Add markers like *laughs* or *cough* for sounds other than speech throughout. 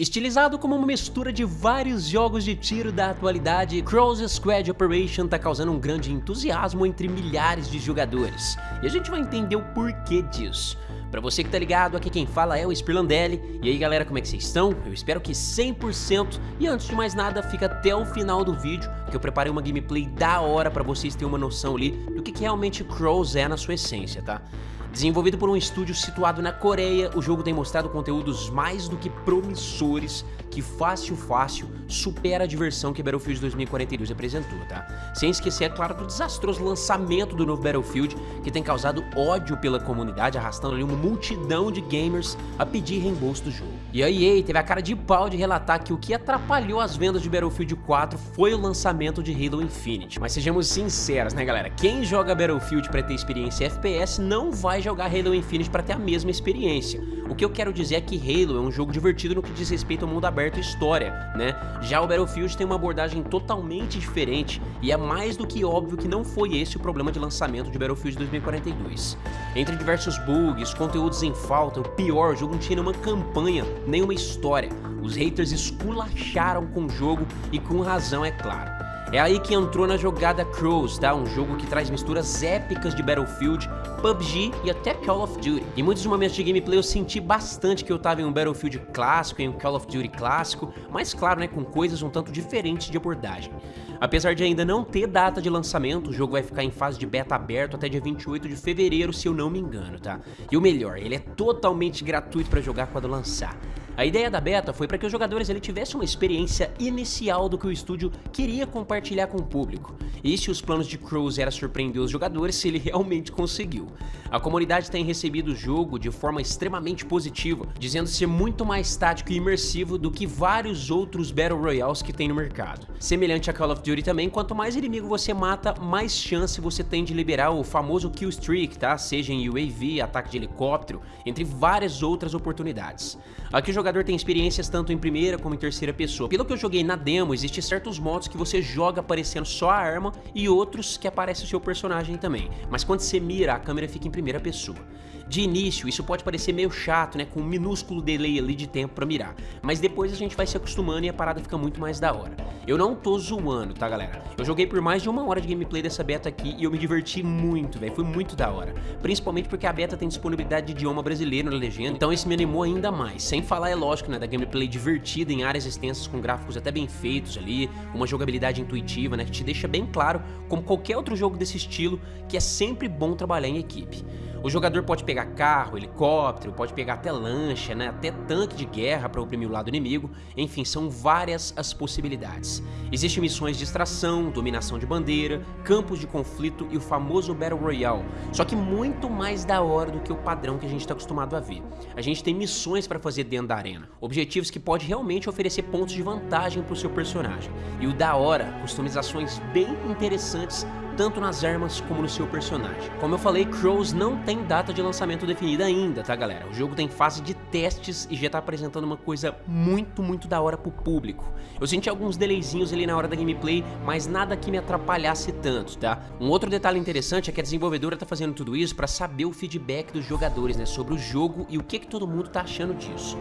Estilizado como uma mistura de vários jogos de tiro da atualidade, Cross Squad Operation tá causando um grande entusiasmo entre milhares de jogadores. E a gente vai entender o porquê disso. Pra você que tá ligado, aqui quem fala é o Spirlandelli. E aí galera, como é que vocês estão? Eu espero que 100%. E antes de mais nada, fica até o final do vídeo, que eu preparei uma gameplay da hora pra vocês terem uma noção ali do que, que realmente Crows é na sua essência, tá? Desenvolvido por um estúdio situado na Coreia, o jogo tem mostrado conteúdos mais do que promissores que fácil fácil supera a diversão que Battlefield 2042 apresentou, tá? Sem esquecer, é claro, do desastroso lançamento do novo Battlefield, que tem causado ódio pela comunidade, arrastando ali uma multidão de gamers a pedir reembolso do jogo. E a EA teve a cara de pau de relatar que o que atrapalhou as vendas de Battlefield 4 foi o lançamento de Halo Infinite. Mas sejamos sinceros, né galera? Quem joga Battlefield para ter experiência FPS não vai jogar Halo Infinite para ter a mesma experiência. O que eu quero dizer é que Halo é um jogo divertido no que diz respeito ao mundo aberto e história, né? Já o Battlefield tem uma abordagem totalmente diferente e é mais do que óbvio que não foi esse o problema de lançamento de Battlefield 2042. Entre diversos bugs, conteúdos em falta, o pior, o jogo não tinha nenhuma campanha, nenhuma história. Os haters esculacharam com o jogo e com razão, é claro. É aí que entrou na jogada Crows, tá? Um jogo que traz misturas épicas de Battlefield, PUBG e até Call of Duty. Em muitos momentos de gameplay eu senti bastante que eu tava em um Battlefield clássico, em um Call of Duty clássico, mas claro, né, com coisas um tanto diferentes de abordagem. Apesar de ainda não ter data de lançamento, o jogo vai ficar em fase de beta aberto até dia 28 de fevereiro, se eu não me engano, tá? E o melhor, ele é totalmente gratuito para jogar quando lançar. A ideia da beta foi para que os jogadores ele, tivessem uma experiência inicial do que o estúdio queria compartilhar com o público. E se os planos de Cruz era surpreender os jogadores, ele *laughs* realmente conseguiu. A comunidade tem recebido o jogo de forma extremamente positiva, dizendo ser muito mais tático e imersivo do que vários outros Battle Royales que tem no mercado. Semelhante a Call of Duty também, quanto mais inimigo você mata, mais chance você tem de liberar o famoso kill streak, tá? Seja em UAV, ataque de helicóptero, entre várias outras oportunidades. Aqui o jogador tem experiências tanto em primeira como em terceira pessoa. Pelo que eu joguei na demo, existem certos modos que você joga aparecendo só a arma e outros que aparece o seu personagem também. Mas quando você mira, a câmera fica em primeira pessoa. De início, isso pode parecer meio chato, né, com um minúsculo delay ali de tempo pra mirar, mas depois a gente vai se acostumando e a parada fica muito mais da hora. Eu não tô zoando, tá galera? Eu joguei por mais de uma hora de gameplay dessa beta aqui e eu me diverti muito, velho, foi muito da hora. Principalmente porque a beta tem disponibilidade de idioma brasileiro na legenda, então isso me animou ainda mais. Sem falar, é lógico, né, da gameplay divertida em áreas extensas com gráficos até bem feitos ali, uma jogabilidade intuitiva, né, que te deixa bem claro, como qualquer outro jogo desse estilo, que é sempre bom trabalhar em equipe. O jogador pode pegar carro, helicóptero, pode pegar até lancha, né, até tanque de guerra para oprimir o lado inimigo, enfim, são várias as possibilidades. Existem missões de extração, dominação de bandeira, campos de conflito e o famoso Battle Royale, só que muito mais da hora do que o padrão que a gente está acostumado a ver. A gente tem missões para fazer dentro da arena, objetivos que pode realmente oferecer pontos de vantagem para o seu personagem. E o da hora, customizações bem interessantes tanto nas armas como no seu personagem. Como eu falei, Crows não tem data de lançamento definida ainda, tá galera? O jogo tem fase de testes e já tá apresentando uma coisa muito, muito da hora pro público. Eu senti alguns delayzinhos ali na hora da gameplay, mas nada que me atrapalhasse tanto, tá? Um outro detalhe interessante é que a desenvolvedora tá fazendo tudo isso para saber o feedback dos jogadores, né, sobre o jogo e o que que todo mundo tá achando disso.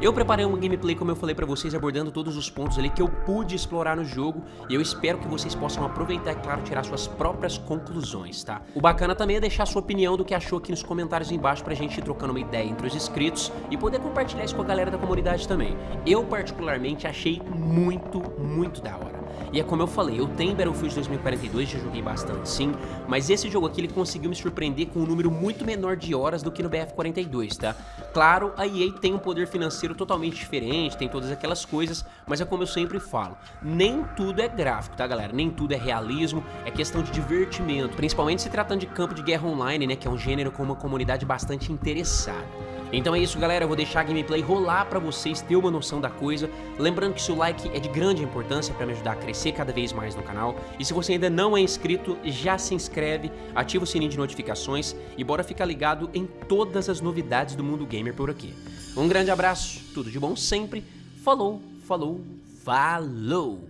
Eu preparei uma gameplay, como eu falei pra vocês, abordando todos os pontos ali que eu pude explorar no jogo e eu espero que vocês possam aproveitar e, claro, tirar suas próprias conclusões, tá? O bacana também é deixar sua opinião do que achou aqui nos comentários embaixo pra gente ir trocando uma ideia entre os inscritos e poder compartilhar isso com a galera da comunidade também. Eu, particularmente, achei muito, muito da hora. E é como eu falei, eu tenho Battlefield 2042, já joguei bastante sim, mas esse jogo aqui ele conseguiu me surpreender com um número muito menor de horas do que no BF42, tá? Claro, a EA tem um poder financeiro totalmente diferente, tem todas aquelas coisas, mas é como eu sempre falo, nem tudo é gráfico, tá galera? Nem tudo é realismo, é questão de divertimento, principalmente se tratando de campo de guerra online, né, que é um gênero com uma comunidade bastante interessada. Então é isso galera, eu vou deixar a gameplay rolar pra vocês ter uma noção da coisa. Lembrando que seu like é de grande importância pra me ajudar a crescer cada vez mais no canal. E se você ainda não é inscrito, já se inscreve, ativa o sininho de notificações e bora ficar ligado em todas as novidades do mundo gamer por aqui. Um grande abraço, tudo de bom sempre, falou, falou, falou!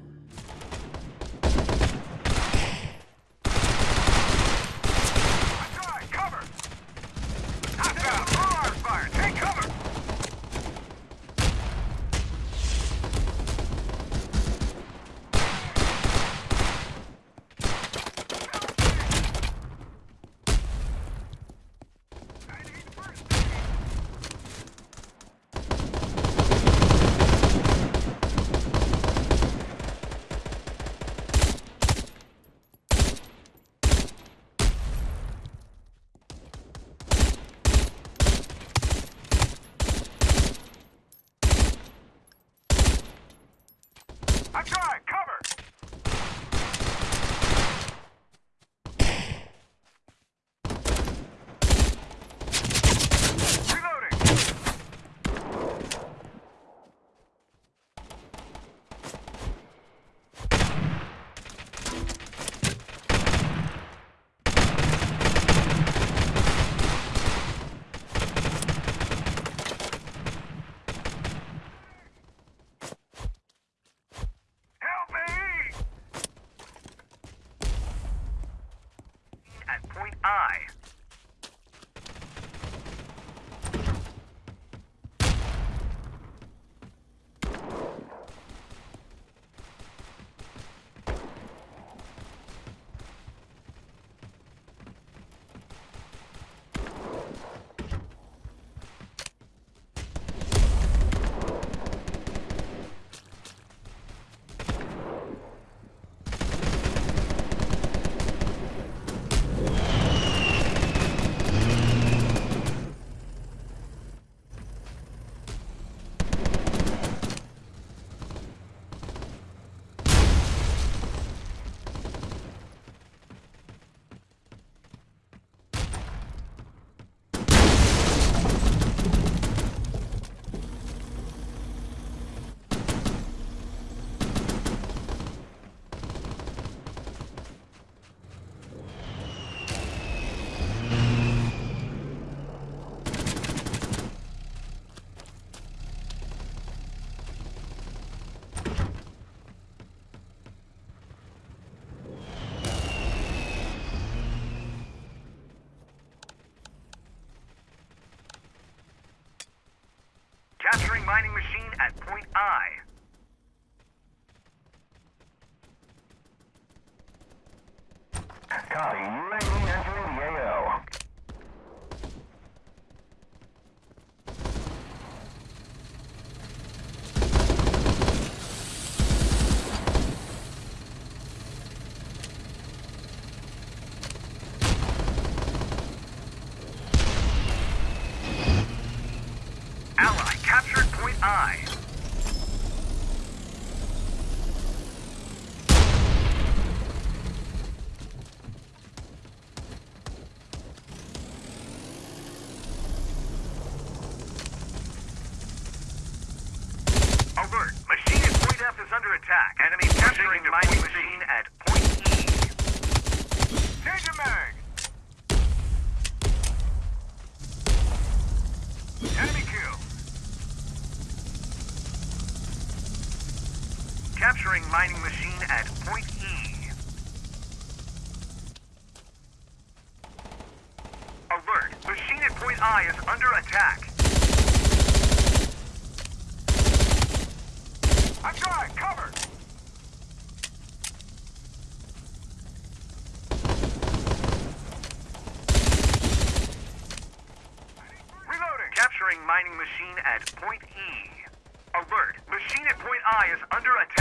I'm got mining machine at point I. Copy. UAV entering the AO. Ally I. Alert! Machine at point F is under attack. Enemy capturing mining machine at point E. Change your mag! Enemy kill! Capturing mining machine at point E. Alert! Machine at point I is under attack. I tried! Cover! Reloading! Capturing mining machine at point E. Alert! Machine at point I is under attack.